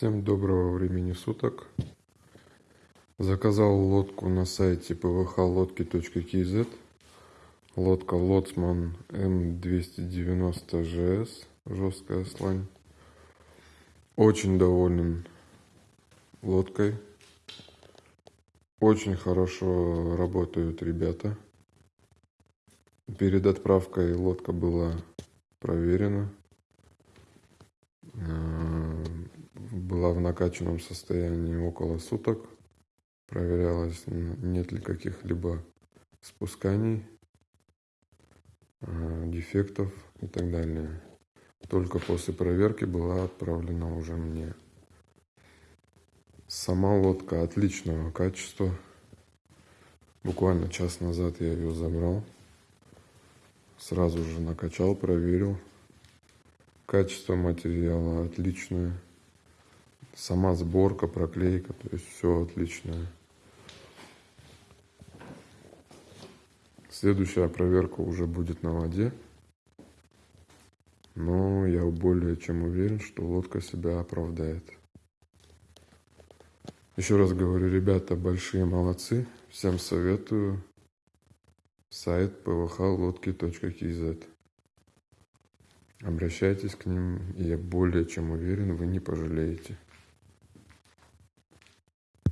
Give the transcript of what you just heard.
Всем доброго времени суток. Заказал лодку на сайте pvhlодки.kz. Лодка Лоцман М290ЖС, жесткая слань. Очень доволен лодкой. Очень хорошо работают ребята. Перед отправкой лодка была проверена была в накачанном состоянии около суток. Проверялось, нет ли каких-либо спусканий, а, дефектов и так далее. Только после проверки была отправлена уже мне. Сама лодка отличного качества. Буквально час назад я ее забрал. Сразу же накачал, проверил. Качество материала отличное. Сама сборка, проклейка, то есть все отличное. Следующая проверка уже будет на воде. Но я более чем уверен, что лодка себя оправдает. Еще раз говорю, ребята большие молодцы. Всем советую сайт pvhlодки.kz. Обращайтесь к ним, и я более чем уверен, вы не пожалеете.